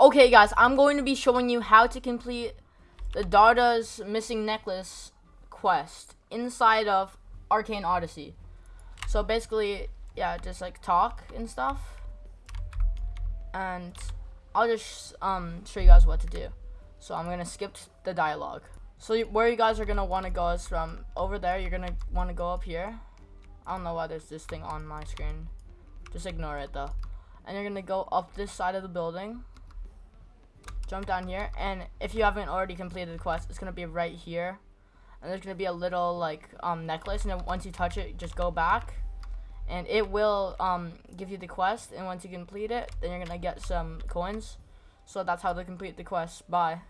Okay, guys, I'm going to be showing you how to complete the Darda's missing necklace quest inside of Arcane Odyssey. So basically, yeah, just like talk and stuff. And I'll just um show you guys what to do. So I'm gonna skip the dialogue. So where you guys are gonna want to go is from over there. You're gonna want to go up here. I don't know why there's this thing on my screen. Just ignore it though. And you're gonna go up this side of the building. Jump down here, and if you haven't already completed the quest, it's gonna be right here. And there's gonna be a little like um necklace, and then once you touch it, just go back, and it will um give you the quest. And once you complete it, then you're gonna get some coins. So that's how to complete the quest. Bye.